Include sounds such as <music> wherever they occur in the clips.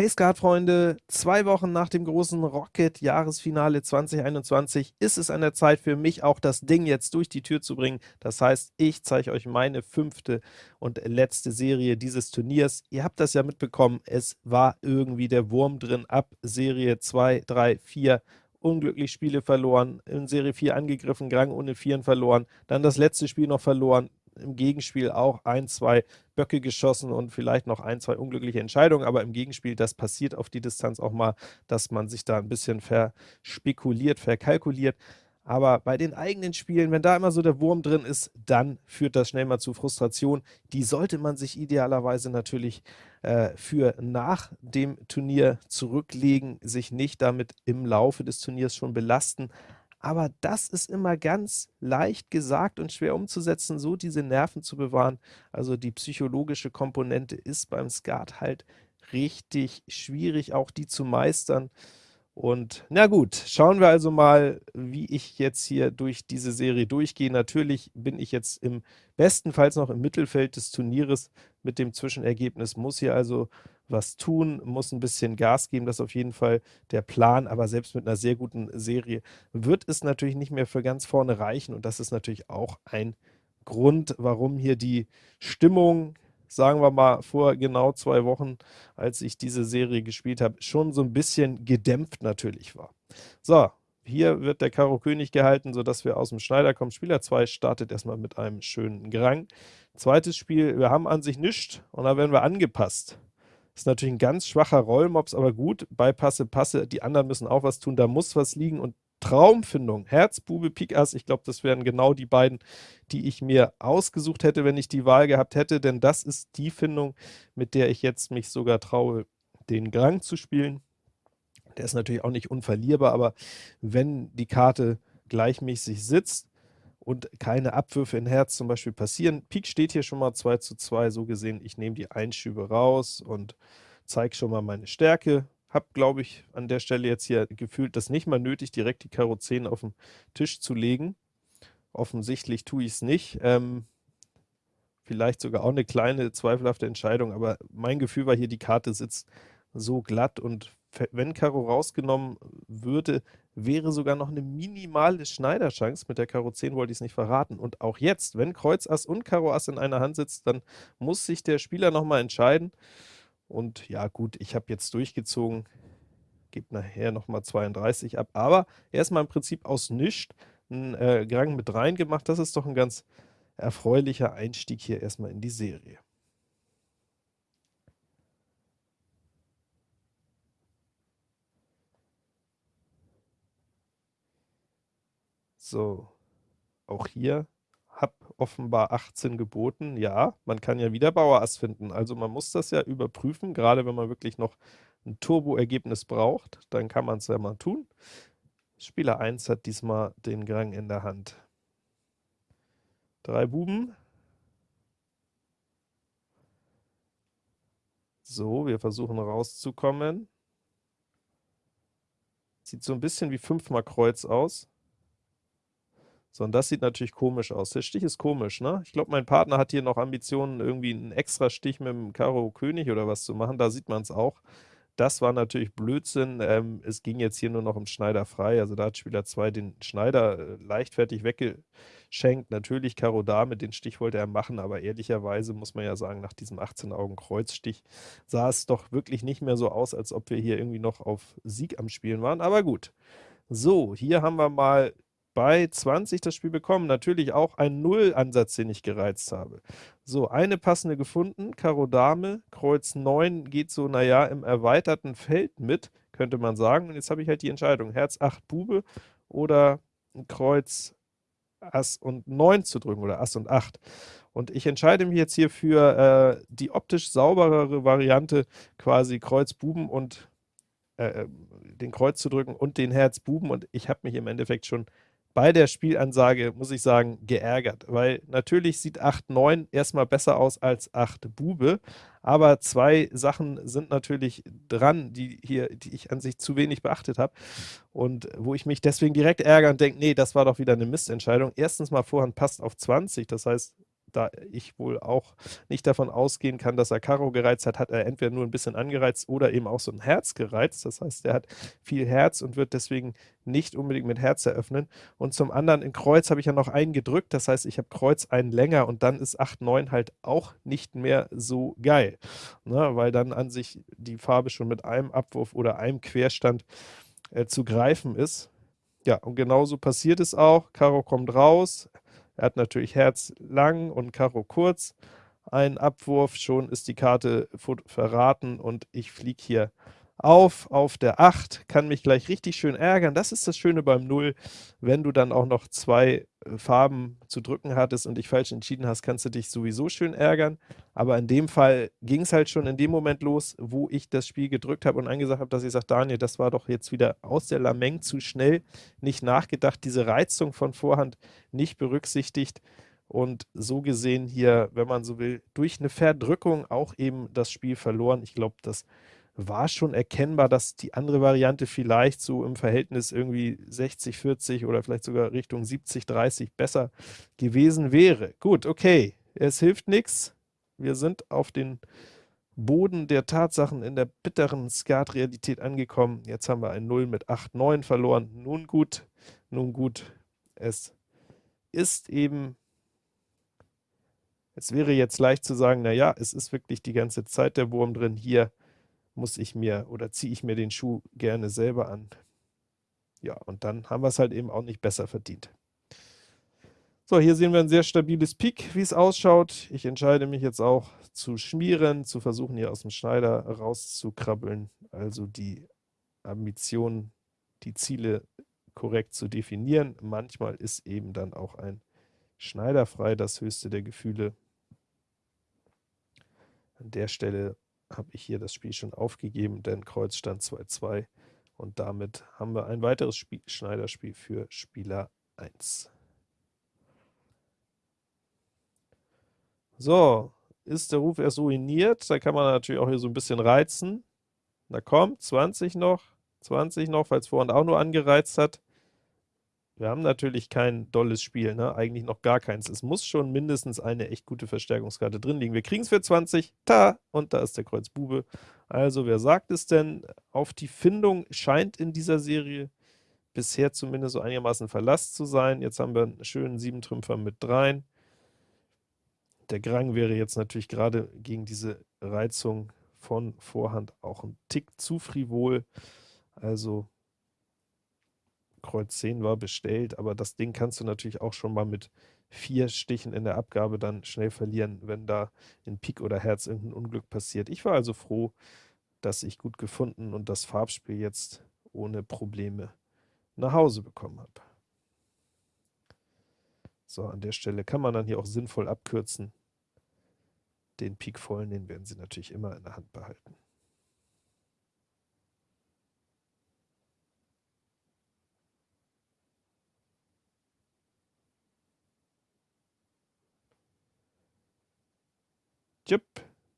Hey Skatfreunde, zwei Wochen nach dem großen Rocket-Jahresfinale 2021 ist es an der Zeit für mich auch das Ding jetzt durch die Tür zu bringen. Das heißt, ich zeige euch meine fünfte und letzte Serie dieses Turniers. Ihr habt das ja mitbekommen, es war irgendwie der Wurm drin ab Serie 2, 3, 4 unglücklich Spiele verloren, in Serie 4 angegriffen, Grang ohne Vieren verloren, dann das letzte Spiel noch verloren, im Gegenspiel auch ein, zwei Böcke geschossen und vielleicht noch ein, zwei unglückliche Entscheidungen, aber im Gegenspiel, das passiert auf die Distanz auch mal, dass man sich da ein bisschen verspekuliert, verkalkuliert. Aber bei den eigenen Spielen, wenn da immer so der Wurm drin ist, dann führt das schnell mal zu Frustration. Die sollte man sich idealerweise natürlich äh, für nach dem Turnier zurücklegen, sich nicht damit im Laufe des Turniers schon belasten. Aber das ist immer ganz leicht gesagt und schwer umzusetzen, so diese Nerven zu bewahren. Also die psychologische Komponente ist beim Skat halt richtig schwierig, auch die zu meistern. Und na gut, schauen wir also mal, wie ich jetzt hier durch diese Serie durchgehe. Natürlich bin ich jetzt im bestenfalls noch im Mittelfeld des Turnieres mit dem Zwischenergebnis, muss hier also was tun, muss ein bisschen Gas geben, das ist auf jeden Fall der Plan, aber selbst mit einer sehr guten Serie wird es natürlich nicht mehr für ganz vorne reichen und das ist natürlich auch ein Grund, warum hier die Stimmung sagen wir mal, vor genau zwei Wochen, als ich diese Serie gespielt habe, schon so ein bisschen gedämpft natürlich war. So, hier wird der Karo König gehalten, sodass wir aus dem Schneider kommen. Spieler 2 startet erstmal mit einem schönen Grang. Zweites Spiel, wir haben an sich nichts und da werden wir angepasst. Ist natürlich ein ganz schwacher Rollmops, aber gut, bei Passe, Passe, die anderen müssen auch was tun, da muss was liegen. Und Traumfindung, Herz, Bube, ich glaube, das wären genau die beiden, die ich mir ausgesucht hätte, wenn ich die Wahl gehabt hätte, denn das ist die Findung, mit der ich jetzt mich sogar traue, den Grang zu spielen. Der ist natürlich auch nicht unverlierbar, aber wenn die Karte gleichmäßig sitzt und keine Abwürfe in Herz zum Beispiel passieren, Pik steht hier schon mal 2 zu 2, so gesehen, ich nehme die Einschübe raus und zeige schon mal meine Stärke, habe, glaube ich, an der Stelle jetzt hier gefühlt das nicht mal nötig, direkt die Karo 10 auf den Tisch zu legen. Offensichtlich tue ich es nicht. Ähm, vielleicht sogar auch eine kleine, zweifelhafte Entscheidung, aber mein Gefühl war hier, die Karte sitzt so glatt und wenn Karo rausgenommen würde, wäre sogar noch eine minimale Schneiderchance. Mit der Karo 10 wollte ich es nicht verraten. Und auch jetzt, wenn Kreuz Ass und Karo Ass in einer Hand sitzt, dann muss sich der Spieler nochmal entscheiden. Und ja gut, ich habe jetzt durchgezogen, gebe nachher nochmal 32 ab, aber erstmal im Prinzip aus nichts einen äh, Gang mit rein gemacht. Das ist doch ein ganz erfreulicher Einstieg hier erstmal in die Serie. So, auch hier habe offenbar 18 geboten. Ja, man kann ja wieder Bauer Ass finden. Also man muss das ja überprüfen, gerade wenn man wirklich noch ein Turbo-Ergebnis braucht, dann kann man es ja mal tun. Spieler 1 hat diesmal den Grang in der Hand. Drei Buben. So, wir versuchen rauszukommen. Sieht so ein bisschen wie fünfmal Kreuz aus. So, und das sieht natürlich komisch aus. Der Stich ist komisch, ne? Ich glaube, mein Partner hat hier noch Ambitionen, irgendwie einen extra Stich mit dem Karo König oder was zu machen. Da sieht man es auch. Das war natürlich Blödsinn. Ähm, es ging jetzt hier nur noch um Schneider frei. Also da hat Spieler 2 den Schneider äh, leichtfertig weggeschenkt. Natürlich Karo Dame, den Stich wollte er machen, aber ehrlicherweise muss man ja sagen, nach diesem 18-Augen-Kreuzstich sah es doch wirklich nicht mehr so aus, als ob wir hier irgendwie noch auf Sieg am Spielen waren. Aber gut. So, hier haben wir mal bei 20 das Spiel bekommen. Natürlich auch ein Null-Ansatz, den ich gereizt habe. So, eine passende gefunden, Karo Dame, Kreuz 9 geht so, naja, im erweiterten Feld mit, könnte man sagen. Und jetzt habe ich halt die Entscheidung, Herz 8 Bube oder Kreuz Ass und 9 zu drücken oder Ass und 8. Und ich entscheide mich jetzt hier für äh, die optisch sauberere Variante, quasi Kreuz Buben und äh, äh den Kreuz zu drücken und den Herz Buben. Und ich habe mich im Endeffekt schon bei der Spielansage, muss ich sagen, geärgert, weil natürlich sieht 8-9 erstmal besser aus als 8 Bube, aber zwei Sachen sind natürlich dran, die hier, die ich an sich zu wenig beachtet habe. Und wo ich mich deswegen direkt ärgere und denke, nee, das war doch wieder eine Mistentscheidung. Erstens mal Vorhand passt auf 20, das heißt, da ich wohl auch nicht davon ausgehen kann, dass er Karo gereizt hat, hat er entweder nur ein bisschen angereizt oder eben auch so ein Herz gereizt. Das heißt, er hat viel Herz und wird deswegen nicht unbedingt mit Herz eröffnen. Und zum anderen in Kreuz habe ich ja noch einen gedrückt, das heißt, ich habe Kreuz einen länger und dann ist 8, 9 halt auch nicht mehr so geil, ne, weil dann an sich die Farbe schon mit einem Abwurf oder einem Querstand äh, zu greifen ist. Ja, und genauso passiert es auch. Karo kommt raus, er hat natürlich Herz lang und Karo kurz. Ein Abwurf, schon ist die Karte verraten und ich fliege hier auf, auf der 8, kann mich gleich richtig schön ärgern. Das ist das Schöne beim 0, wenn du dann auch noch zwei äh, Farben zu drücken hattest und dich falsch entschieden hast, kannst du dich sowieso schön ärgern. Aber in dem Fall ging es halt schon in dem Moment los, wo ich das Spiel gedrückt habe und angesagt habe, dass ich sage, Daniel, das war doch jetzt wieder aus der Lameng zu schnell, nicht nachgedacht, diese Reizung von Vorhand nicht berücksichtigt und so gesehen hier, wenn man so will, durch eine Verdrückung auch eben das Spiel verloren. Ich glaube, das war schon erkennbar, dass die andere Variante vielleicht so im Verhältnis irgendwie 60, 40 oder vielleicht sogar Richtung 70, 30 besser gewesen wäre. Gut, okay, es hilft nichts. Wir sind auf den Boden der Tatsachen in der bitteren Skat-Realität angekommen. Jetzt haben wir ein 0 mit 8, 9 verloren. Nun gut, nun gut, es ist eben, es wäre jetzt leicht zu sagen, naja, es ist wirklich die ganze Zeit der Wurm drin. Hier muss ich mir oder ziehe ich mir den Schuh gerne selber an. Ja, und dann haben wir es halt eben auch nicht besser verdient. So, hier sehen wir ein sehr stabiles Pik, wie es ausschaut. Ich entscheide mich jetzt auch zu schmieren, zu versuchen, hier aus dem Schneider rauszukrabbeln, also die Ambition, die Ziele korrekt zu definieren. Manchmal ist eben dann auch ein Schneider frei das höchste der Gefühle. An der Stelle habe ich hier das Spiel schon aufgegeben, denn Kreuz stand 2-2 und damit haben wir ein weiteres Spiel, Schneiderspiel für Spieler 1. So, ist der Ruf erst ruiniert, da kann man natürlich auch hier so ein bisschen reizen. Na komm, 20 noch, 20 noch, es vorhin auch nur angereizt hat. Wir haben natürlich kein dolles Spiel, ne? eigentlich noch gar keins. Es muss schon mindestens eine echt gute Verstärkungskarte drin liegen. Wir kriegen es für 20, ta, und da ist der Kreuz Bube. Also wer sagt es denn? Auf die Findung scheint in dieser Serie bisher zumindest so einigermaßen Verlass zu sein. Jetzt haben wir einen schönen Siebentrümpfer mit dreien. Der Grang wäre jetzt natürlich gerade gegen diese Reizung von Vorhand auch ein Tick zu frivol. Also Kreuz 10 war bestellt, aber das Ding kannst du natürlich auch schon mal mit vier Stichen in der Abgabe dann schnell verlieren, wenn da in Pik oder Herz irgendein Unglück passiert. Ich war also froh, dass ich gut gefunden und das Farbspiel jetzt ohne Probleme nach Hause bekommen habe. So, an der Stelle kann man dann hier auch sinnvoll abkürzen. Den Pik vollen, den werden Sie natürlich immer in der Hand behalten. Jupp,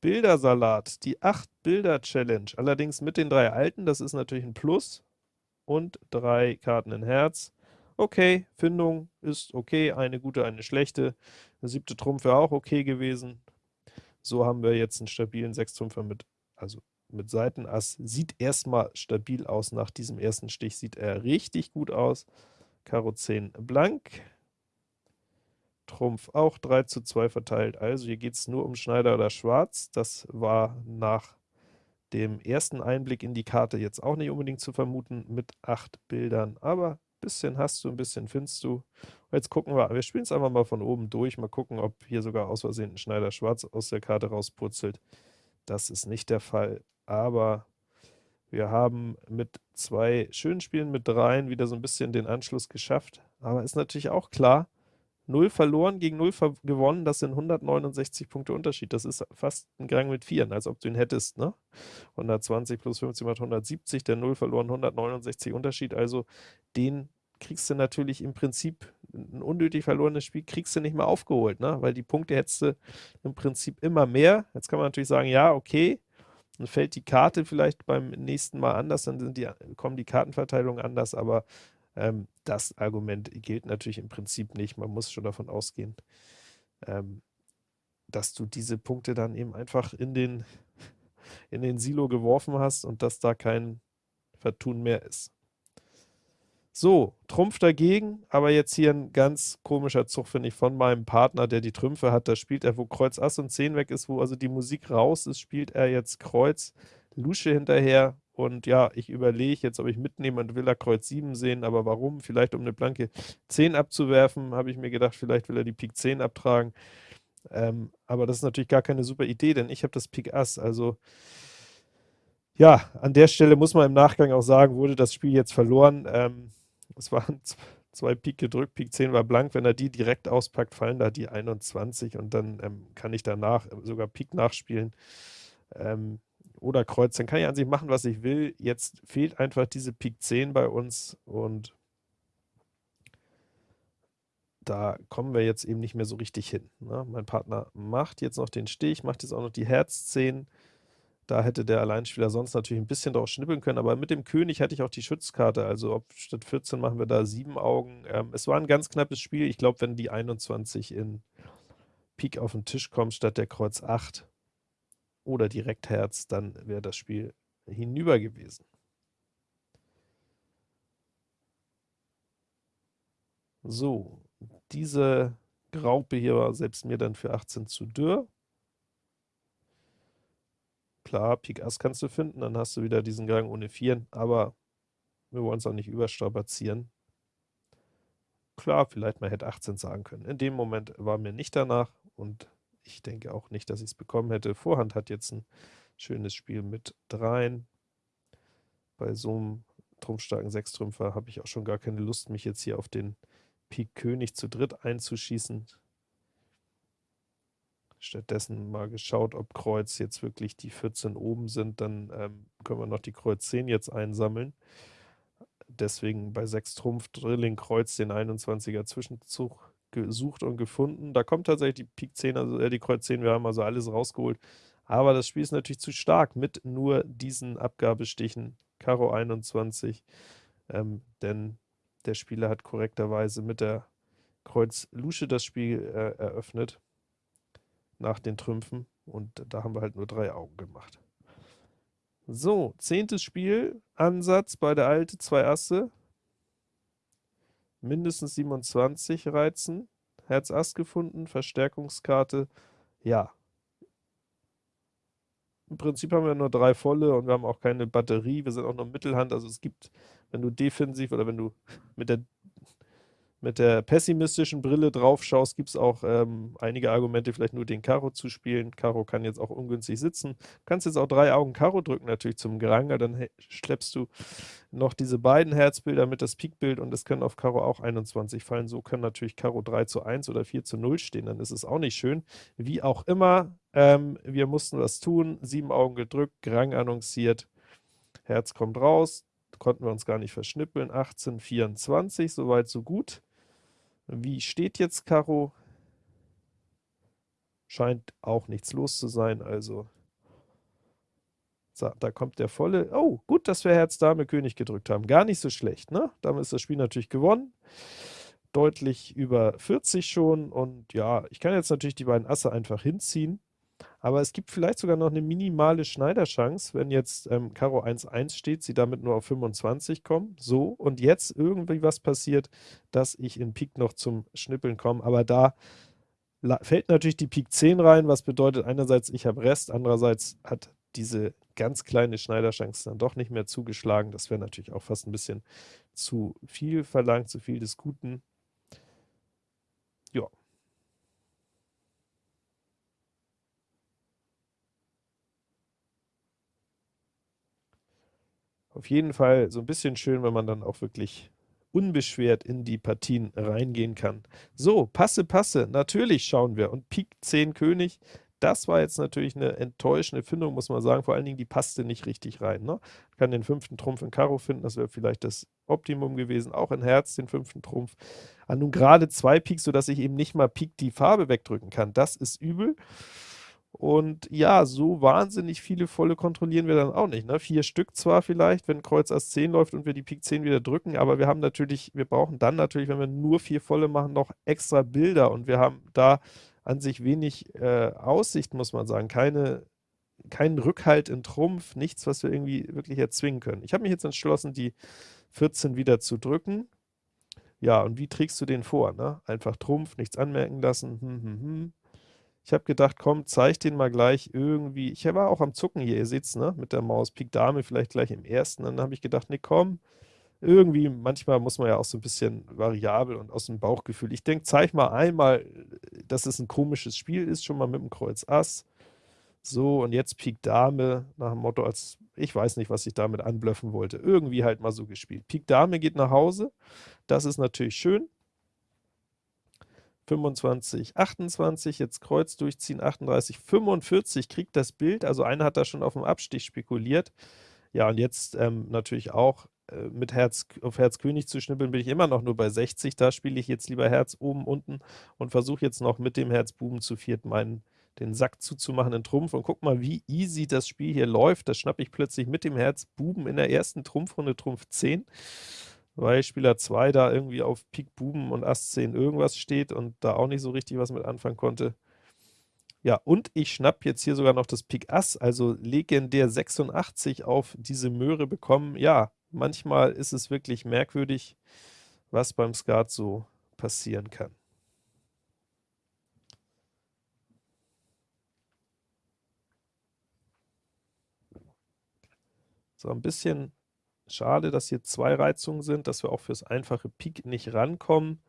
Bildersalat, die 8-Bilder-Challenge, allerdings mit den drei alten, das ist natürlich ein Plus, und drei Karten in Herz. Okay, Findung ist okay, eine gute, eine schlechte. Eine siebte Trumpf wäre auch okay gewesen. So haben wir jetzt einen stabilen Sechstrumpfer mit, also mit Seitenass. Sieht erstmal stabil aus, nach diesem ersten Stich sieht er richtig gut aus. Karo 10 blank, Trumpf auch 3 zu 2 verteilt. Also hier geht es nur um Schneider oder Schwarz. Das war nach dem ersten Einblick in die Karte jetzt auch nicht unbedingt zu vermuten mit acht Bildern, aber ein bisschen hast du, ein bisschen findest du. Jetzt gucken wir, wir spielen es einfach mal von oben durch, mal gucken, ob hier sogar aus Versehen ein Schneider Schwarz aus der Karte rauspurzelt. Das ist nicht der Fall, aber wir haben mit zwei schönen Spielen mit dreien wieder so ein bisschen den Anschluss geschafft, aber ist natürlich auch klar, 0 verloren gegen 0 gewonnen, das sind 169 Punkte Unterschied. Das ist fast ein Gang mit 4, als ob du ihn hättest, ne? 120 plus 15 macht 170, der 0 verloren, 169 Unterschied, also den kriegst du natürlich im Prinzip, ein unnötig verlorenes Spiel kriegst du nicht mehr aufgeholt, ne? weil die Punkte hättest du im Prinzip immer mehr. Jetzt kann man natürlich sagen, ja, okay, dann fällt die Karte vielleicht beim nächsten Mal anders, dann die, kommen die Kartenverteilungen anders, aber ähm, das Argument gilt natürlich im Prinzip nicht. Man muss schon davon ausgehen, ähm, dass du diese Punkte dann eben einfach in den, <laughs> in den Silo geworfen hast und dass da kein Vertun mehr ist. So, Trumpf dagegen, aber jetzt hier ein ganz komischer Zug, finde ich, von meinem Partner, der die Trümpfe hat. Da spielt er, wo Kreuz Ass und 10 weg ist, wo also die Musik raus ist, spielt er jetzt Kreuz, Lusche hinterher. Und ja, ich überlege jetzt, ob ich mitnehme und will er Kreuz 7 sehen, aber warum? Vielleicht um eine blanke 10 abzuwerfen, habe ich mir gedacht, vielleicht will er die Pik 10 abtragen. Ähm, aber das ist natürlich gar keine super Idee, denn ich habe das Pik Ass, also ja, an der Stelle muss man im Nachgang auch sagen, wurde das Spiel jetzt verloren. Ähm, es waren zwei Pik gedrückt, Pik 10 war blank. Wenn er die direkt auspackt, fallen da die 21 und dann ähm, kann ich danach sogar Pik nachspielen ähm, oder Kreuz. Dann kann ich an sich machen, was ich will. Jetzt fehlt einfach diese Pik 10 bei uns und da kommen wir jetzt eben nicht mehr so richtig hin. Ne? Mein Partner macht jetzt noch den Stich, macht jetzt auch noch die Herz 10. Da hätte der Alleinspieler sonst natürlich ein bisschen drauf schnippeln können, aber mit dem König hatte ich auch die Schützkarte, also ob statt 14 machen wir da 7 Augen. Ähm, es war ein ganz knappes Spiel. Ich glaube, wenn die 21 in Pik auf den Tisch kommt, statt der Kreuz 8 oder direkt Herz, dann wäre das Spiel hinüber gewesen. So, diese Graupe hier war selbst mir dann für 18 zu dürr. Klar, Pik Ass kannst du finden, dann hast du wieder diesen Gang ohne Vieren, aber wir wollen es auch nicht überstrapazieren. Klar, vielleicht mal hätte 18 sagen können. In dem Moment war mir nicht danach und ich denke auch nicht, dass ich es bekommen hätte. Vorhand hat jetzt ein schönes Spiel mit dreien. Bei so einem trumpfstarken Sechstrümpfer habe ich auch schon gar keine Lust, mich jetzt hier auf den Pik König zu dritt einzuschießen. Stattdessen mal geschaut, ob Kreuz jetzt wirklich die 14 oben sind, dann ähm, können wir noch die Kreuz 10 jetzt einsammeln. Deswegen bei 6 Trumpf Drilling Kreuz den 21er Zwischenzug gesucht und gefunden. Da kommt tatsächlich die Pik 10, also äh, die Kreuz 10, wir haben also alles rausgeholt. Aber das Spiel ist natürlich zu stark mit nur diesen Abgabestichen, Karo 21, ähm, denn der Spieler hat korrekterweise mit der Kreuz Lusche das Spiel äh, eröffnet nach den Trümpfen und da haben wir halt nur drei Augen gemacht. So, zehntes Spiel, Ansatz bei der Alte, zwei Asse, mindestens 27 Reizen, Herz Ass gefunden, Verstärkungskarte, ja. Im Prinzip haben wir nur drei volle und wir haben auch keine Batterie, wir sind auch nur Mittelhand, also es gibt, wenn du defensiv oder wenn du mit der mit der pessimistischen Brille drauf schaust, gibt es auch ähm, einige Argumente, vielleicht nur den Karo zu spielen. Karo kann jetzt auch ungünstig sitzen. Du kannst jetzt auch drei Augen Karo drücken, natürlich zum Geranger, dann schleppst du noch diese beiden Herzbilder mit das Pikbild und es können auf Karo auch 21 fallen. So können natürlich Karo 3 zu 1 oder 4 zu 0 stehen, dann ist es auch nicht schön. Wie auch immer, ähm, wir mussten was tun, sieben Augen gedrückt, Gerang annonciert, Herz kommt raus, konnten wir uns gar nicht verschnippeln, 18, 24, soweit so gut. Wie steht jetzt Karo? Scheint auch nichts los zu sein, also so, da kommt der volle. Oh, gut, dass wir Herz, Dame, König gedrückt haben. Gar nicht so schlecht, ne? Damit ist das Spiel natürlich gewonnen. Deutlich über 40 schon und ja, ich kann jetzt natürlich die beiden Asse einfach hinziehen. Aber es gibt vielleicht sogar noch eine minimale Schneiderchance, wenn jetzt ähm, Karo 1-1 steht, sie damit nur auf 25 kommen. So, und jetzt irgendwie was passiert, dass ich in Pik noch zum Schnippeln komme. Aber da fällt natürlich die Pik 10 rein, was bedeutet einerseits, ich habe Rest, andererseits hat diese ganz kleine Schneiderchance dann doch nicht mehr zugeschlagen. Das wäre natürlich auch fast ein bisschen zu viel verlangt, zu viel des Guten. Ja, auf jeden Fall so ein bisschen schön, wenn man dann auch wirklich unbeschwert in die Partien reingehen kann. So, Passe, Passe, natürlich schauen wir. Und Pik 10 König, das war jetzt natürlich eine enttäuschende Findung, muss man sagen. Vor allen Dingen, die passte nicht richtig rein. Ne? Ich kann den fünften Trumpf in Karo finden, das wäre vielleicht das Optimum gewesen. Auch in Herz den fünften Trumpf. Ah, nun gerade zwei Pik, sodass ich eben nicht mal Pik die Farbe wegdrücken kann. Das ist übel. Und ja, so wahnsinnig viele volle kontrollieren wir dann auch nicht. Ne? Vier Stück zwar vielleicht, wenn Kreuz Ass 10 läuft und wir die Pik 10 wieder drücken, aber wir haben natürlich, wir brauchen dann natürlich, wenn wir nur vier volle machen, noch extra Bilder und wir haben da an sich wenig äh, Aussicht, muss man sagen. Keine, keinen Rückhalt in Trumpf, nichts, was wir irgendwie wirklich erzwingen können. Ich habe mich jetzt entschlossen, die 14 wieder zu drücken. Ja, und wie trägst du den vor? Ne? Einfach Trumpf, nichts anmerken lassen. Hm, hm, hm. Ich habe gedacht, komm, zeig den mal gleich irgendwie. Ich war auch am Zucken hier, ihr seht's, ne? Mit der Maus. Pik Dame vielleicht gleich im ersten. Dann habe ich gedacht, ne, komm, irgendwie, manchmal muss man ja auch so ein bisschen variabel und aus dem Bauchgefühl. Ich denke, zeig mal einmal, dass es ein komisches Spiel ist, schon mal mit dem Kreuz Ass. So, und jetzt Pik Dame, nach dem Motto, als ich weiß nicht, was ich damit anblöffen wollte. Irgendwie halt mal so gespielt. Pik Dame geht nach Hause. Das ist natürlich schön. 25, 28, jetzt Kreuz durchziehen, 38, 45, kriegt das Bild, also einer hat da schon auf dem Abstich spekuliert. Ja, und jetzt ähm, natürlich auch äh, mit Herz auf Herz König zu schnippeln, bin ich immer noch nur bei 60. Da spiele ich jetzt lieber Herz oben, unten und versuche jetzt noch mit dem Herz Buben zu viert meinen den Sack zuzumachen in Trumpf und guck mal, wie easy das Spiel hier läuft. Das schnappe ich plötzlich mit dem Herz Buben in der ersten Trumpfrunde Trumpf 10, weil Spieler 2 da irgendwie auf Pik Buben und Ass 10 irgendwas steht und da auch nicht so richtig was mit anfangen konnte. Ja, und ich schnapp jetzt hier sogar noch das Pik Ass, also legendär 86 auf diese Möhre bekommen. Ja, manchmal ist es wirklich merkwürdig, was beim Skat so passieren kann. So, ein bisschen schade, dass hier zwei Reizungen sind, dass wir auch fürs einfache Pik nicht rankommen.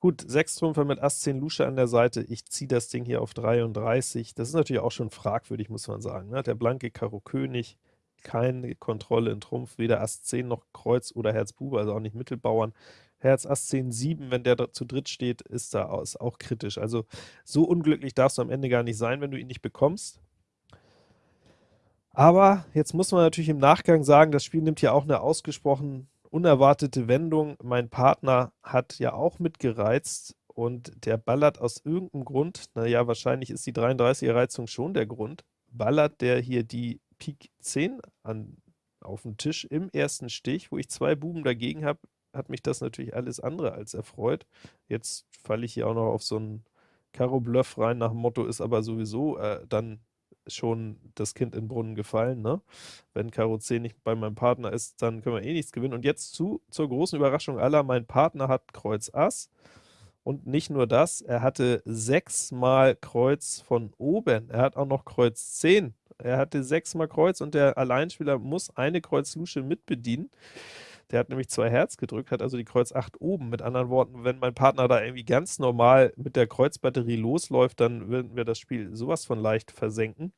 Gut, 6 Trümpfer mit Ass 10 Lusche an der Seite. Ich ziehe das Ding hier auf 33. Das ist natürlich auch schon fragwürdig, muss man sagen. Ne? Der blanke Karo König, keine Kontrolle in Trumpf, weder Ass 10 noch Kreuz oder Herz Bube, also auch nicht Mittelbauern. Herz Ass 10 7, wenn der zu dritt steht, ist da auch kritisch. Also so unglücklich darfst du am Ende gar nicht sein, wenn du ihn nicht bekommst. Aber jetzt muss man natürlich im Nachgang sagen, das Spiel nimmt ja auch eine ausgesprochen unerwartete Wendung. Mein Partner hat ja auch mitgereizt und der ballert aus irgendeinem Grund, naja, wahrscheinlich ist die 33er Reizung schon der Grund, ballert der hier die Pik 10 an, auf den Tisch im ersten Stich, wo ich zwei Buben dagegen habe, hat mich das natürlich alles andere als erfreut. Jetzt falle ich hier auch noch auf so einen Karo-Bluff rein, nach dem Motto ist aber sowieso äh, dann schon das Kind in den Brunnen gefallen, ne? Wenn Karo 10 nicht bei meinem Partner ist, dann können wir eh nichts gewinnen. Und jetzt zu, zur großen Überraschung aller, mein Partner hat Kreuz Ass. Und nicht nur das, er hatte sechsmal Kreuz von oben. Er hat auch noch Kreuz 10. Er hatte sechsmal Kreuz und der Alleinspieler muss eine Kreuz-Lusche mitbedienen. Der hat nämlich zwei Herz gedrückt, hat also die Kreuz 8 oben. Mit anderen Worten, wenn mein Partner da irgendwie ganz normal mit der Kreuzbatterie losläuft, dann würden wir das Spiel sowas von leicht versenken.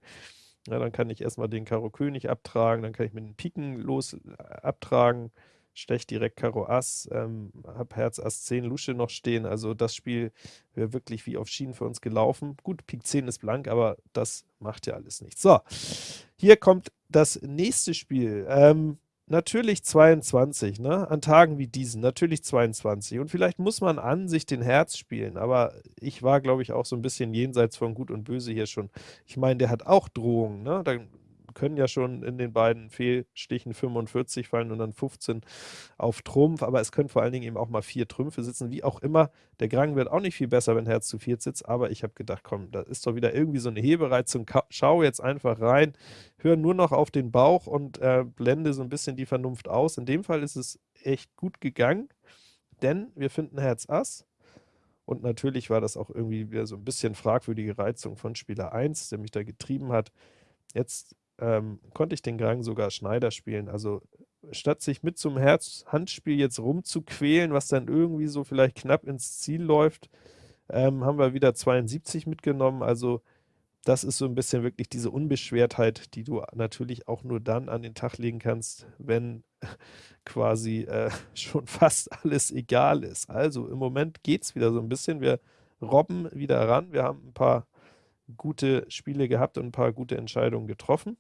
Ja, dann kann ich erstmal den Karo König abtragen, dann kann ich mit den Piken los äh, abtragen, stech direkt Karo Ass, ähm, hab Herz Ass 10 Lusche noch stehen, also das Spiel wäre wirklich wie auf Schienen für uns gelaufen. Gut, Pik 10 ist blank, aber das macht ja alles nichts. So, hier kommt das nächste Spiel. Ähm, Natürlich 22, ne? An Tagen wie diesen, natürlich 22. Und vielleicht muss man an sich den Herz spielen, aber ich war, glaube ich, auch so ein bisschen jenseits von Gut und Böse hier schon. Ich meine, der hat auch Drohungen, ne? Da können ja schon in den beiden Fehlstichen 45 fallen und dann 15 auf Trumpf, aber es können vor allen Dingen eben auch mal vier Trümpfe sitzen, wie auch immer. Der Grang wird auch nicht viel besser, wenn Herz zu viert sitzt, aber ich habe gedacht, komm, da ist doch wieder irgendwie so eine Hebereizung, schau jetzt einfach rein, hör nur noch auf den Bauch und äh, blende so ein bisschen die Vernunft aus. In dem Fall ist es echt gut gegangen, denn wir finden Herz Ass, und natürlich war das auch irgendwie wieder so ein bisschen fragwürdige Reizung von Spieler 1, der mich da getrieben hat. Jetzt ähm, konnte ich den Gang sogar Schneider spielen. Also statt sich mit zum Herz-Handspiel jetzt rumzuquälen, was dann irgendwie so vielleicht knapp ins Ziel läuft, ähm, haben wir wieder 72 mitgenommen. Also das ist so ein bisschen wirklich diese Unbeschwertheit, die du natürlich auch nur dann an den Tag legen kannst, wenn <laughs> quasi äh, <laughs> schon fast alles egal ist. Also im Moment geht es wieder so ein bisschen. Wir robben wieder ran. Wir haben ein paar gute Spiele gehabt und ein paar gute Entscheidungen getroffen.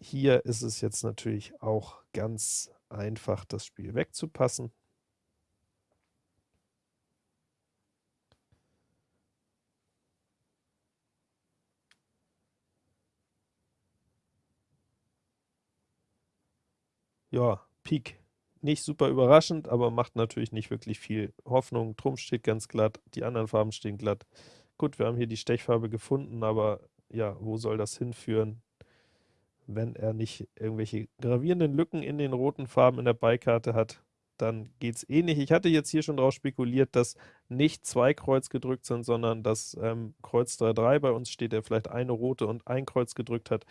Hier ist es jetzt natürlich auch ganz einfach, das Spiel wegzupassen. Ja, Pik nicht super überraschend, aber macht natürlich nicht wirklich viel Hoffnung. Trumpf steht ganz glatt, die anderen Farben stehen glatt. Gut, wir haben hier die Stechfarbe gefunden, aber ja, wo soll das hinführen, wenn er nicht irgendwelche gravierenden Lücken in den roten Farben in der Beikarte hat? dann geht es eh nicht. Ich hatte jetzt hier schon darauf spekuliert, dass nicht zwei Kreuz gedrückt sind, sondern dass ähm, Kreuz 3-3 bei uns steht, der vielleicht eine rote und ein Kreuz gedrückt hat,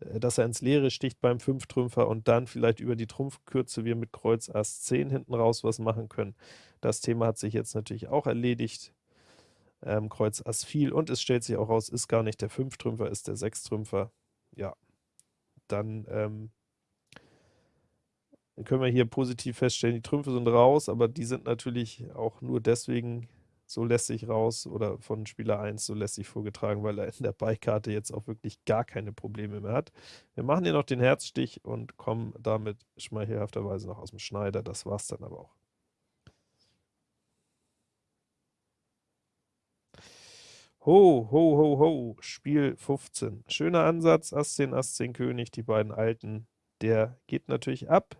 äh, dass er ins Leere sticht beim Fünftrümpfer und dann vielleicht über die Trumpfkürze wir mit Kreuz Ass 10 hinten raus was machen können. Das Thema hat sich jetzt natürlich auch erledigt. Ähm, Kreuz Ass viel und es stellt sich auch raus, ist gar nicht der Fünftrümpfer, ist der Sechstrümpfer. Ja, dann ähm, können wir hier positiv feststellen, die Trümpfe sind raus, aber die sind natürlich auch nur deswegen so lässig raus oder von Spieler 1 so lässig vorgetragen, weil er in der Beikarte jetzt auch wirklich gar keine Probleme mehr hat. Wir machen hier noch den Herzstich und kommen damit schmeichelhafterweise noch aus dem Schneider. Das war's dann aber auch. Ho, ho, ho, ho, Spiel 15. Schöner Ansatz, Ass 10, Ass 10 König, die beiden Alten. Der geht natürlich ab.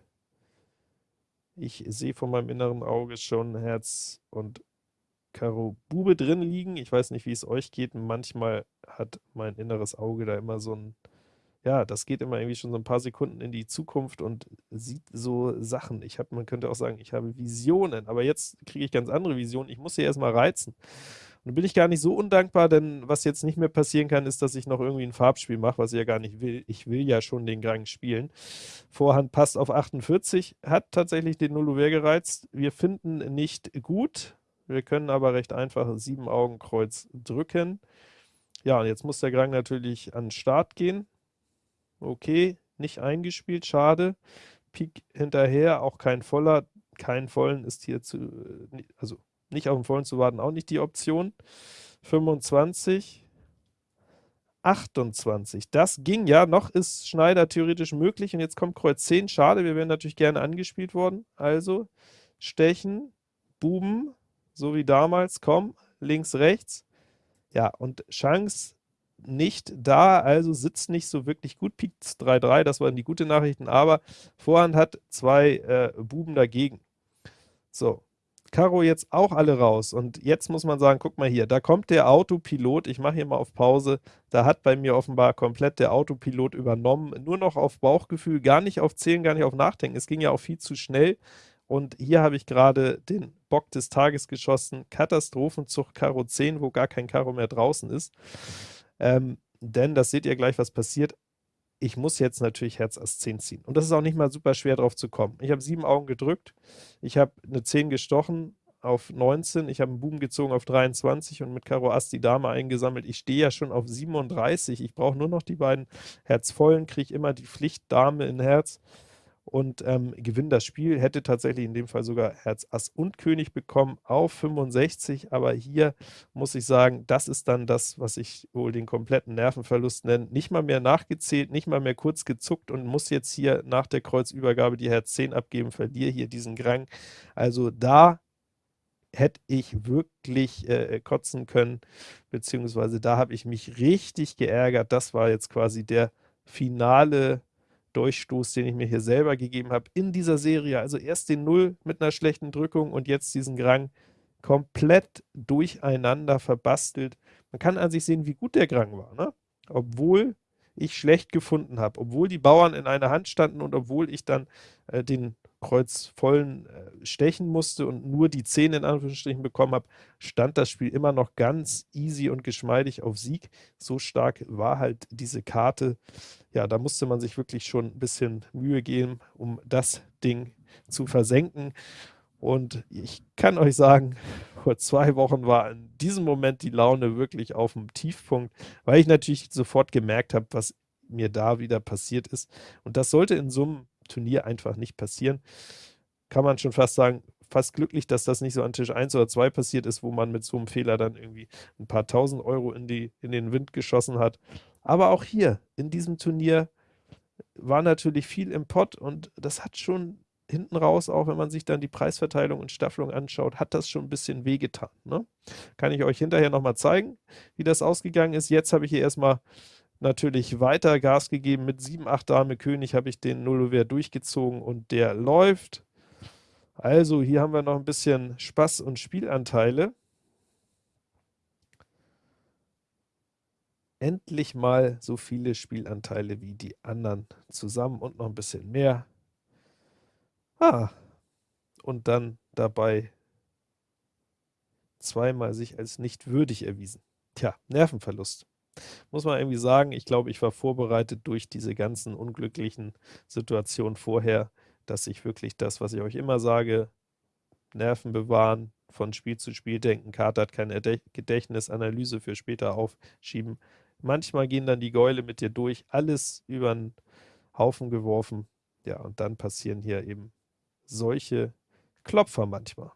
Ich sehe vor meinem inneren Auge schon Herz und Karo Bube drin liegen. Ich weiß nicht, wie es euch geht. Manchmal hat mein inneres Auge da immer so ein, ja, das geht immer irgendwie schon so ein paar Sekunden in die Zukunft und sieht so Sachen. Ich habe, man könnte auch sagen, ich habe Visionen, aber jetzt kriege ich ganz andere Visionen. Ich muss sie erstmal reizen. Und bin ich gar nicht so undankbar, denn was jetzt nicht mehr passieren kann, ist, dass ich noch irgendwie ein Farbspiel mache, was ich ja gar nicht will. Ich will ja schon den Gang spielen. Vorhand passt auf 48, hat tatsächlich den Nullover gereizt. Wir finden nicht gut. Wir können aber recht einfach sieben Augenkreuz drücken. Ja, und jetzt muss der Gang natürlich an den Start gehen. Okay, nicht eingespielt, schade. Pik hinterher, auch kein voller. Keinen vollen ist hier zu, äh, also nicht auf den vollen zu warten, auch nicht die Option. 25, 28. Das ging ja, noch ist Schneider theoretisch möglich und jetzt kommt Kreuz 10. Schade, wir wären natürlich gerne angespielt worden. Also Stechen, Buben, so wie damals, komm, links, rechts. Ja, und Chance nicht da, also sitzt nicht so wirklich gut. Pik 3-3, das waren die guten Nachrichten, aber Vorhand hat zwei äh, Buben dagegen. So, Karo jetzt auch alle raus. Und jetzt muss man sagen, guck mal hier, da kommt der Autopilot, ich mache hier mal auf Pause, da hat bei mir offenbar komplett der Autopilot übernommen, nur noch auf Bauchgefühl, gar nicht auf Zählen, gar nicht auf Nachdenken. Es ging ja auch viel zu schnell. Und hier habe ich gerade den Bock des Tages geschossen, Katastrophenzug Karo 10, wo gar kein Karo mehr draußen ist. Ähm, denn, das seht ihr gleich, was passiert, ich muss jetzt natürlich Herz Ass 10 ziehen. Und das ist auch nicht mal super schwer drauf zu kommen. Ich habe sieben Augen gedrückt, ich habe eine 10 gestochen auf 19, ich habe einen Buben gezogen auf 23 und mit Karo Ass die Dame eingesammelt. Ich stehe ja schon auf 37, ich brauche nur noch die beiden Herzvollen, kriege immer die Pflicht Dame in Herz und ähm, gewinnt das Spiel. Hätte tatsächlich in dem Fall sogar Herz Ass und König bekommen auf 65, aber hier muss ich sagen, das ist dann das, was ich wohl den kompletten Nervenverlust nenne. Nicht mal mehr nachgezählt, nicht mal mehr kurz gezuckt und muss jetzt hier nach der Kreuzübergabe die Herz 10 abgeben, verliere hier diesen Grang. Also da hätte ich wirklich äh, kotzen können, beziehungsweise da habe ich mich richtig geärgert. Das war jetzt quasi der finale Durchstoß, den ich mir hier selber gegeben habe in dieser Serie. Also erst den Null mit einer schlechten Drückung und jetzt diesen Grang komplett durcheinander verbastelt. Man kann an sich sehen, wie gut der Grang war, ne? obwohl ich schlecht gefunden habe, obwohl die Bauern in einer Hand standen und obwohl ich dann äh, den kreuzvollen äh, stechen musste und nur die 10 in Anführungsstrichen bekommen habe, stand das Spiel immer noch ganz easy und geschmeidig auf Sieg. So stark war halt diese Karte. Ja, da musste man sich wirklich schon ein bisschen Mühe geben, um das Ding zu versenken. Und ich kann euch sagen, vor zwei Wochen war in diesem Moment die Laune wirklich auf dem Tiefpunkt, weil ich natürlich sofort gemerkt habe, was mir da wieder passiert ist. Und das sollte in einem Turnier einfach nicht passieren. Kann man schon fast sagen, fast glücklich, dass das nicht so an Tisch 1 oder 2 passiert ist, wo man mit so einem Fehler dann irgendwie ein paar tausend Euro in, die, in den Wind geschossen hat. Aber auch hier, in diesem Turnier, war natürlich viel im Pott und das hat schon hinten raus, auch wenn man sich dann die Preisverteilung und Staffelung anschaut, hat das schon ein bisschen wehgetan. Ne? Kann ich euch hinterher nochmal zeigen, wie das ausgegangen ist. Jetzt habe ich hier erstmal natürlich weiter Gas gegeben. Mit 7, 8 Dame König habe ich den Nullover durchgezogen und der läuft. Also, hier haben wir noch ein bisschen Spaß und Spielanteile. Endlich mal so viele Spielanteile wie die anderen zusammen und noch ein bisschen mehr. Ah, und dann dabei zweimal sich als nicht würdig erwiesen. Tja, Nervenverlust. Muss man irgendwie sagen, ich glaube, ich war vorbereitet durch diese ganzen unglücklichen Situationen vorher, dass ich wirklich das, was ich euch immer sage, Nerven bewahren, von Spiel zu Spiel denken, Karte hat keine Gedächtnis, Analyse für später aufschieben. Manchmal gehen dann die Gäule mit dir durch, alles über den Haufen geworfen. Ja, und dann passieren hier eben solche Klopfer manchmal.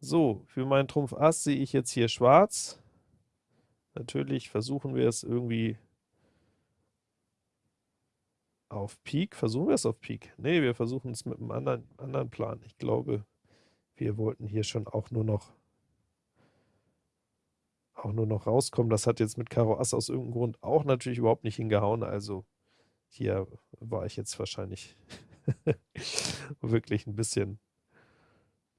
So, für meinen Trumpf Ass sehe ich jetzt hier schwarz. Natürlich versuchen wir es irgendwie auf Pik. Versuchen wir es auf Pik? Ne, wir versuchen es mit einem anderen, anderen Plan. Ich glaube, wir wollten hier schon auch nur noch auch nur noch rauskommen. Das hat jetzt mit Karo Ass aus irgendeinem Grund auch natürlich überhaupt nicht hingehauen. Also hier war ich jetzt wahrscheinlich <laughs> wirklich ein bisschen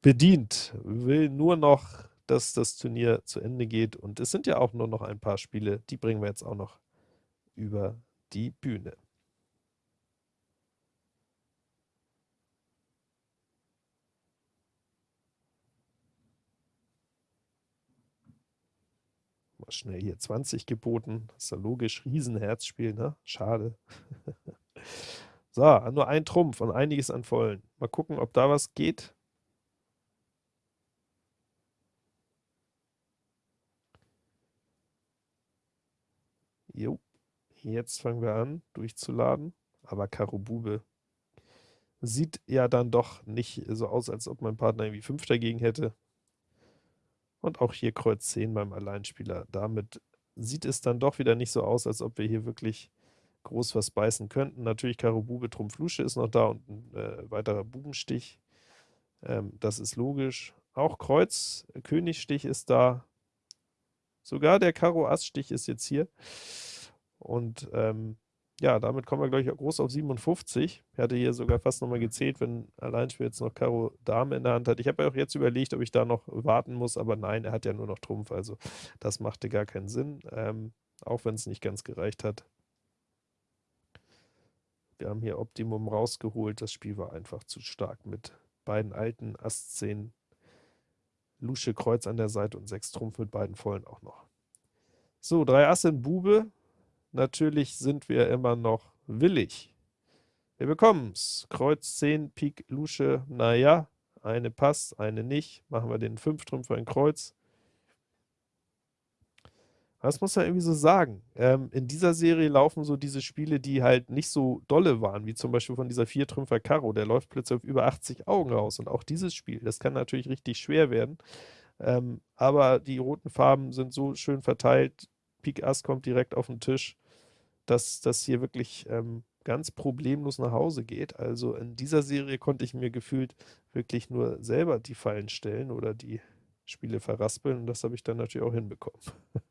bedient. Will nur noch, dass das Turnier zu Ende geht. Und es sind ja auch nur noch ein paar Spiele, die bringen wir jetzt auch noch über die Bühne. Mal schnell hier 20 geboten. ist ja logisch. Riesenherzspiel, ne? Schade. <laughs> so, nur ein Trumpf und einiges an Vollen. Mal gucken, ob da was geht. Jo, jetzt fangen wir an, durchzuladen. Aber Karo Bube sieht ja dann doch nicht so aus, als ob mein Partner irgendwie 5 dagegen hätte. Und auch hier Kreuz 10 beim Alleinspieler. Damit sieht es dann doch wieder nicht so aus, als ob wir hier wirklich groß was beißen könnten. Natürlich Karo Bube, Trumpf Lusche ist noch da und ein äh, weiterer Bubenstich. Ähm, das ist logisch. Auch Kreuz, Königstich ist da. Sogar der Karo Ass Stich ist jetzt hier. Und ähm, ja, damit kommen wir, glaube ich, groß auf 57. Ich hatte hier sogar fast nochmal gezählt, wenn Alleinspiel jetzt noch Karo Dame in der Hand hat. Ich habe ja auch jetzt überlegt, ob ich da noch warten muss, aber nein, er hat ja nur noch Trumpf, also das machte gar keinen Sinn, ähm, auch wenn es nicht ganz gereicht hat. Wir haben hier Optimum rausgeholt, das Spiel war einfach zu stark mit beiden alten Ass 10, Lusche Kreuz an der Seite und 6 Trumpf mit beiden Vollen auch noch. So, drei Ass in Bube, Natürlich sind wir immer noch willig. Wir bekommen's. Kreuz 10, Pik, Lusche, naja, eine passt, eine nicht. Machen wir den 5 Trümpfer in Kreuz. Das muss man irgendwie so sagen. Ähm, in dieser Serie laufen so diese Spiele, die halt nicht so dolle waren, wie zum Beispiel von dieser 4 Trümpfer Karo. Der läuft plötzlich auf über 80 Augen raus. Und auch dieses Spiel, das kann natürlich richtig schwer werden. Ähm, aber die roten Farben sind so schön verteilt. Pik Ass kommt direkt auf den Tisch dass das hier wirklich ähm, ganz problemlos nach Hause geht. Also in dieser Serie konnte ich mir gefühlt wirklich nur selber die Fallen stellen oder die Spiele verraspeln und das habe ich dann natürlich auch hinbekommen.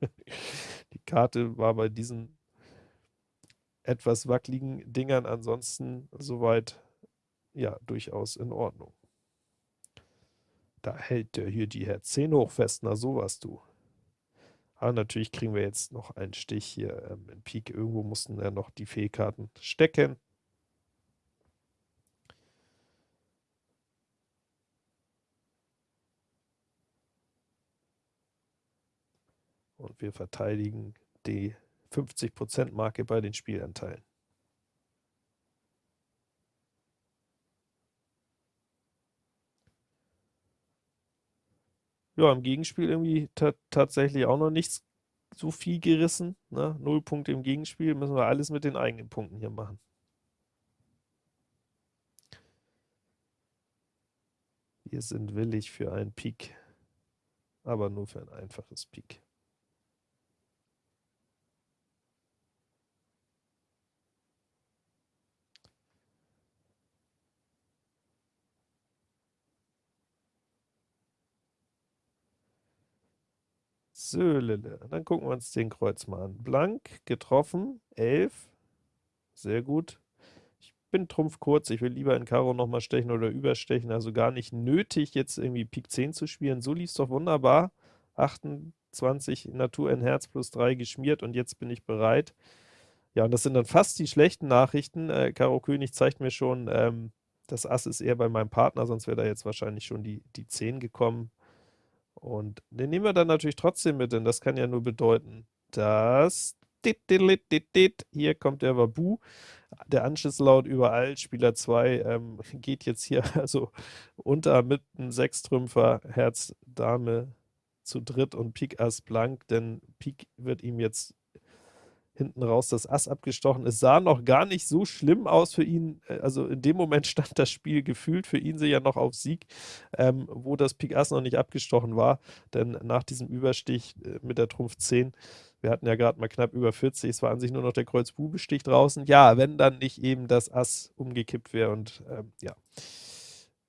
<laughs> die Karte war bei diesen etwas wackeligen Dingern ansonsten soweit ja durchaus in Ordnung. Da hält der hier die Herz 10 hoch fest, na sowas du. Aber natürlich kriegen wir jetzt noch einen Stich hier ähm, in Pik. Irgendwo mussten ja noch die Fehlkarten stecken. Und wir verteidigen die 50%-Marke bei den Spielanteilen. Ja, im Gegenspiel irgendwie tatsächlich auch noch nichts so viel gerissen. Ne? Null Punkte im Gegenspiel, müssen wir alles mit den eigenen Punkten hier machen. Wir sind willig für einen Pik, aber nur für ein einfaches Pik. Söhlele. Dann gucken wir uns den Kreuz mal an. Blank, getroffen, 11. Sehr gut. Ich bin Trumpf kurz, ich will lieber in Karo nochmal stechen oder überstechen, also gar nicht nötig, jetzt irgendwie Pik 10 zu spielen. So lief es doch wunderbar. 28 Natur in Herz plus 3 geschmiert und jetzt bin ich bereit. Ja, und das sind dann fast die schlechten Nachrichten. Äh, Karo König zeigt mir schon, ähm, das Ass ist eher bei meinem Partner, sonst wäre da jetzt wahrscheinlich schon die, die 10 gekommen. Und den nehmen wir dann natürlich trotzdem mit, denn das kann ja nur bedeuten, dass hier kommt der Wabu, der Anschlusslaut überall, Spieler 2 ähm, <laughs> geht jetzt hier <laughs> also unter mit einem Sechstrümpfer, Herz, Dame zu dritt und Pik Ass blank, denn Pik wird ihm jetzt hinten raus das Ass abgestochen. Es sah noch gar nicht so schlimm aus für ihn, äh, also in dem Moment <laughs> stand das Spiel gefühlt. Für ihn ja noch auf Sieg, ähm, wo das Pik Ass noch nicht abgestochen war, denn nach diesem Überstich äh, mit der Trumpf 10, wir hatten ja gerade mal knapp über 40, es war an sich nur noch der Kreuz-Bube-Stich draußen, ja, wenn dann nicht eben das Ass umgekippt wäre und ähm, ja,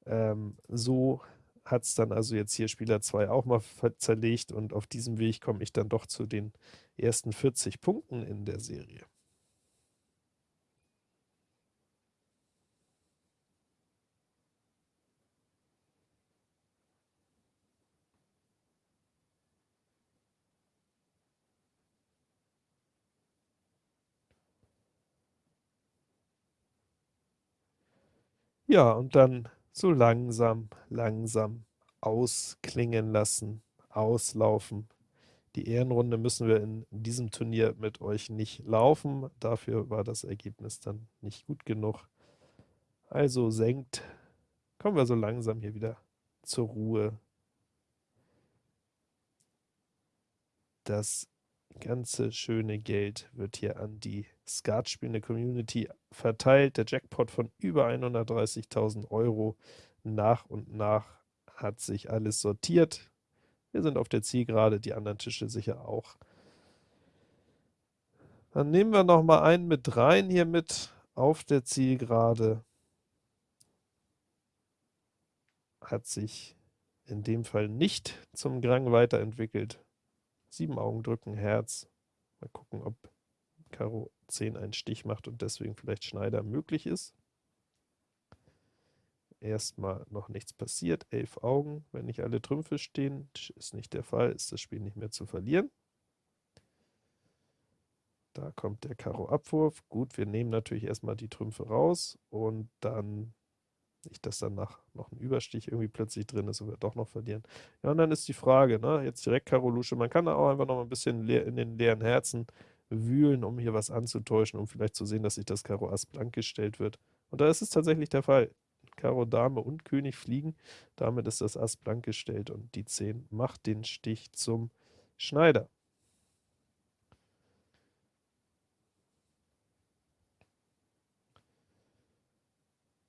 ähm, so hat es dann also jetzt hier Spieler 2 auch mal zerlegt und auf diesem Weg komme ich dann doch zu den ersten 40 Punkten in der Serie. Ja, und dann so langsam, langsam ausklingen lassen, auslaufen. Die Ehrenrunde müssen wir in diesem Turnier mit euch nicht laufen, dafür war das Ergebnis dann nicht gut genug. Also senkt, kommen wir so langsam hier wieder zur Ruhe. Das ganze schöne Geld wird hier an die Skatspielende Community verteilt. Der Jackpot von über 130.000 Euro. Nach und nach hat sich alles sortiert. Wir sind auf der Zielgerade, die anderen Tische sicher auch. Dann nehmen wir noch mal einen mit rein hier mit auf der Zielgerade. Hat sich in dem Fall nicht zum Grang weiterentwickelt. Sieben Augen drücken, Herz. Mal gucken, ob Karo 10 einen Stich macht und deswegen vielleicht Schneider möglich ist. Erstmal noch nichts passiert, elf Augen, wenn nicht alle Trümpfe stehen, ist nicht der Fall, ist das Spiel nicht mehr zu verlieren. Da kommt der Karo-Abwurf. Gut, wir nehmen natürlich erstmal die Trümpfe raus und dann nicht, dass dann nach noch ein Überstich irgendwie plötzlich drin ist und wir doch noch verlieren. Ja, und dann ist die Frage, ne, jetzt direkt Karo Lusche, man kann da auch einfach noch ein bisschen in den leeren Herzen wühlen, um hier was anzutäuschen, um vielleicht zu sehen, dass sich das Karo Ass blank gestellt wird. Und da ist es tatsächlich der Fall. Karo Dame und König fliegen, damit ist das Ass blank gestellt und die 10 macht den Stich zum Schneider.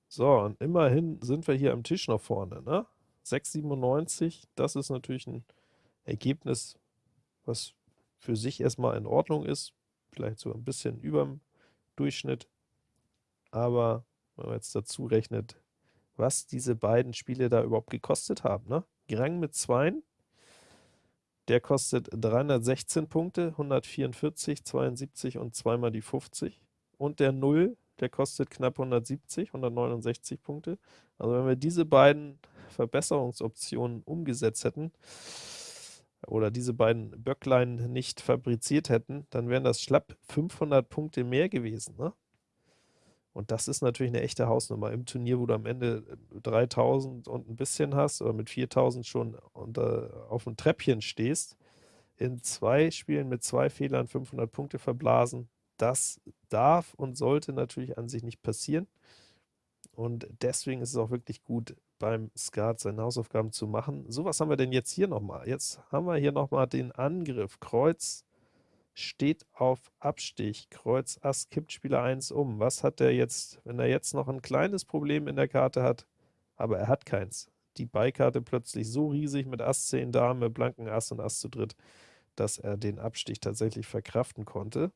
So, und immerhin sind wir hier am Tisch noch vorne, ne? 6,97, das ist natürlich ein Ergebnis, was für sich erstmal in Ordnung ist, vielleicht so ein bisschen über dem Durchschnitt, aber wenn man jetzt dazu rechnet, was diese beiden Spiele da überhaupt gekostet haben, ne? Grang mit 2, der kostet 316 Punkte, 144, 72 und zweimal die 50. Und der 0, der kostet knapp 170, 169 Punkte. Also wenn wir diese beiden Verbesserungsoptionen umgesetzt hätten, oder diese beiden Böcklein nicht fabriziert hätten, dann wären das schlapp 500 Punkte mehr gewesen. Ne? Und das ist natürlich eine echte Hausnummer im Turnier, wo du am Ende 3000 und ein bisschen hast oder mit 4000 schon unter, auf dem Treppchen stehst, in zwei Spielen mit zwei Fehlern 500 Punkte verblasen, das darf und sollte natürlich an sich nicht passieren. Und deswegen ist es auch wirklich gut, beim Skat seine Hausaufgaben zu machen. So, was haben wir denn jetzt hier nochmal? Jetzt haben wir hier nochmal den Angriff. Kreuz steht auf Abstich. Kreuz Ass kippt Spieler 1 um. Was hat er jetzt, wenn er jetzt noch ein kleines Problem in der Karte hat, aber er hat keins. Die Beikarte plötzlich so riesig mit Ass 10 Dame, blanken Ass und Ass zu dritt, dass er den Abstich tatsächlich verkraften konnte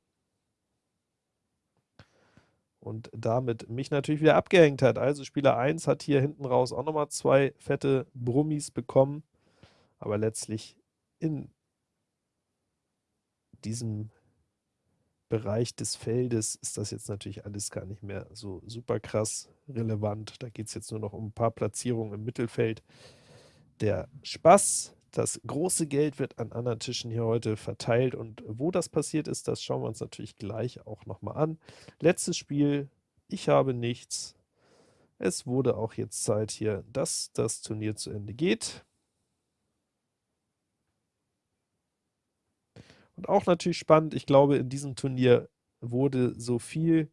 und damit mich natürlich wieder abgehängt hat. Also Spieler 1 hat hier hinten raus auch nochmal zwei fette Brummis bekommen, aber letztlich in diesem Bereich des Feldes ist das jetzt natürlich alles gar nicht mehr so super krass relevant. Da geht es jetzt nur noch um ein paar Platzierungen im Mittelfeld. Der Spaß, das große Geld wird an anderen Tischen hier heute verteilt und wo das passiert ist, das schauen wir uns natürlich gleich auch nochmal an. Letztes Spiel, ich habe nichts. Es wurde auch jetzt Zeit hier, dass das Turnier zu Ende geht. Und auch natürlich spannend, ich glaube, in diesem Turnier wurde so viel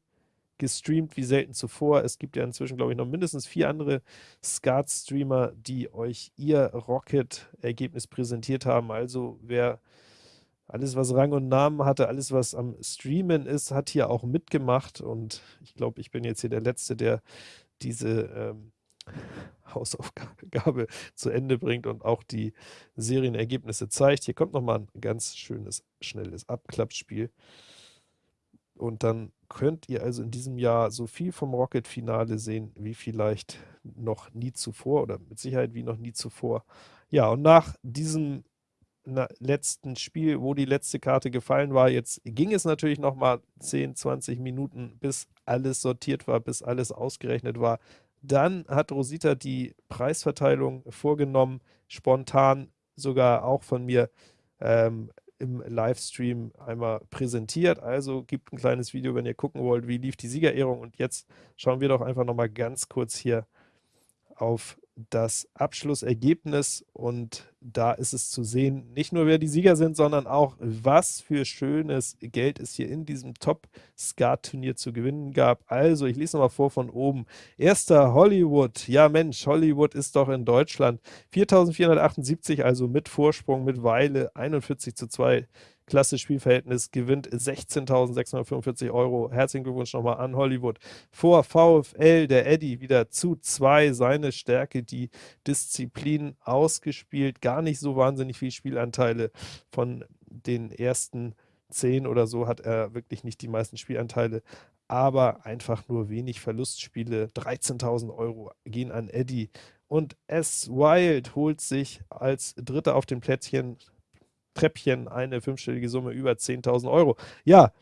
gestreamt wie selten zuvor. Es gibt ja inzwischen, glaube ich, noch mindestens vier andere Skat-Streamer, die euch ihr Rocket-Ergebnis präsentiert haben. Also wer alles, was Rang und Namen hatte, alles, was am Streamen ist, hat hier auch mitgemacht. Und ich glaube, ich bin jetzt hier der Letzte, der diese ähm, <laughs> Hausaufgabe zu Ende bringt und auch die Serienergebnisse zeigt. Hier kommt nochmal ein ganz schönes, schnelles Abklappspiel. Und dann könnt ihr also in diesem Jahr so viel vom Rocket-Finale sehen, wie vielleicht noch nie zuvor oder mit Sicherheit wie noch nie zuvor. Ja, und nach diesem letzten Spiel, wo die letzte Karte gefallen war, jetzt ging es natürlich noch mal 10, 20 Minuten, bis alles sortiert war, bis alles ausgerechnet war. Dann hat Rosita die Preisverteilung vorgenommen, spontan sogar auch von mir ähm, im Livestream einmal präsentiert. Also gibt ein kleines Video, wenn ihr gucken wollt, wie lief die Siegerehrung. Und jetzt schauen wir doch einfach nochmal ganz kurz hier auf das Abschlussergebnis und da ist es zu sehen, nicht nur wer die Sieger sind, sondern auch was für schönes Geld es hier in diesem Top-Skat-Turnier zu gewinnen gab. Also, ich lese nochmal vor von oben. Erster Hollywood. Ja Mensch, Hollywood ist doch in Deutschland. 4.478, also mit Vorsprung, mit Weile, 41 zu 2 klasse Spielverhältnis, gewinnt 16.645 Euro. Herzlichen Glückwunsch nochmal an Hollywood. Vor VfL, der Eddy, wieder zu zwei. Seine Stärke, die Disziplin ausgespielt. Gar nicht so wahnsinnig viele Spielanteile von den ersten zehn oder so hat er wirklich nicht die meisten Spielanteile, aber einfach nur wenig Verlustspiele. 13.000 Euro gehen an Eddie. Und S. Wild holt sich als Dritter auf dem Plätzchen Treppchen eine fünfstellige Summe über 10.000 Euro. Ja,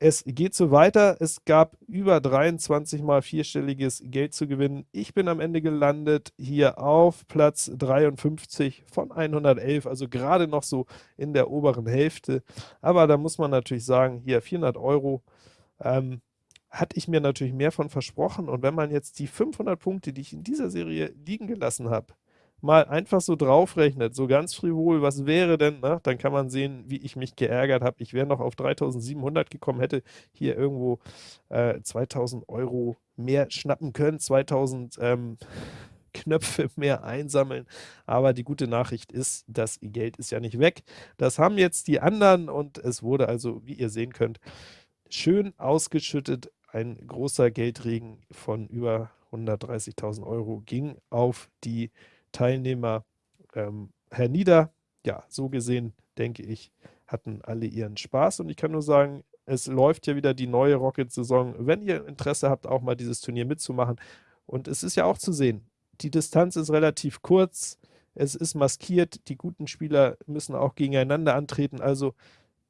es geht so weiter. Es gab über 23 mal vierstelliges Geld zu gewinnen. Ich bin am Ende gelandet hier auf Platz 53 von 111, also gerade noch so in der oberen Hälfte. Aber da muss man natürlich sagen, hier 400 Euro ähm, hatte ich mir natürlich mehr von versprochen. Und wenn man jetzt die 500 Punkte, die ich in dieser Serie liegen gelassen habe, mal einfach so draufrechnet, so ganz frivol, was wäre denn, ne? dann kann man sehen, wie ich mich geärgert habe. Ich wäre noch auf 3700 gekommen, hätte hier irgendwo äh, 2000 Euro mehr schnappen können, 2000 ähm, <laughs> Knöpfe mehr einsammeln. Aber die gute Nachricht ist, das Geld ist ja nicht weg. Das haben jetzt die anderen und es wurde also, wie ihr sehen könnt, schön ausgeschüttet. Ein großer Geldregen von über 130.000 Euro ging auf die Teilnehmer ähm, hernieder. Ja, so gesehen, denke ich, hatten alle ihren Spaß. Und ich kann nur sagen, es läuft ja wieder die neue Rocket-Saison. Wenn ihr Interesse habt, auch mal dieses Turnier mitzumachen. Und es ist ja auch zu sehen, die Distanz ist relativ kurz, es ist maskiert, die guten Spieler müssen auch gegeneinander antreten, also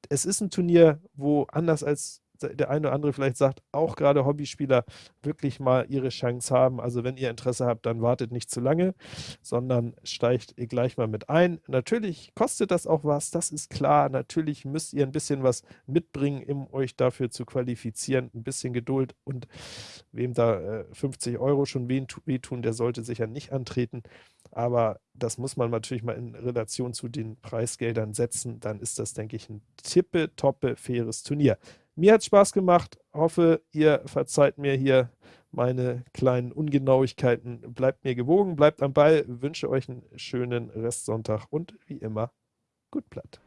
es ist ein Turnier, wo anders als der eine oder andere vielleicht sagt, auch gerade Hobbyspieler wirklich mal ihre Chance haben. Also wenn ihr Interesse habt, dann wartet nicht zu lange, sondern steigt gleich mal mit ein. Natürlich kostet das auch was, das ist klar. Natürlich müsst ihr ein bisschen was mitbringen, um euch dafür zu qualifizieren. Ein bisschen Geduld und wem da äh, 50 Euro schon wehtun, der sollte sicher nicht antreten. Aber das muss man natürlich mal in Relation zu den Preisgeldern setzen. Dann ist das, denke ich, ein tippe, toppe, faires Turnier. Mir hat Spaß gemacht. Hoffe, ihr verzeiht mir hier meine kleinen Ungenauigkeiten. Bleibt mir gewogen, bleibt am Ball. Wünsche euch einen schönen Restsonntag und wie immer, gut platt.